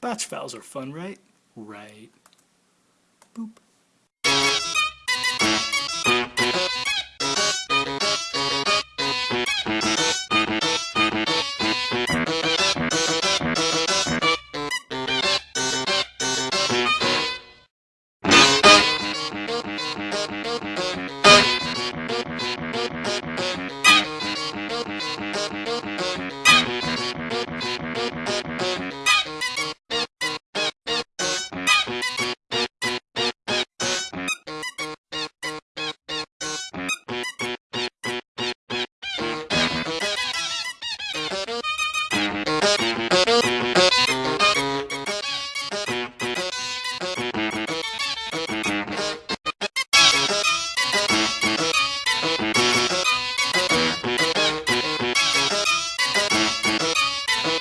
Batch files are fun, right? Right. Boop.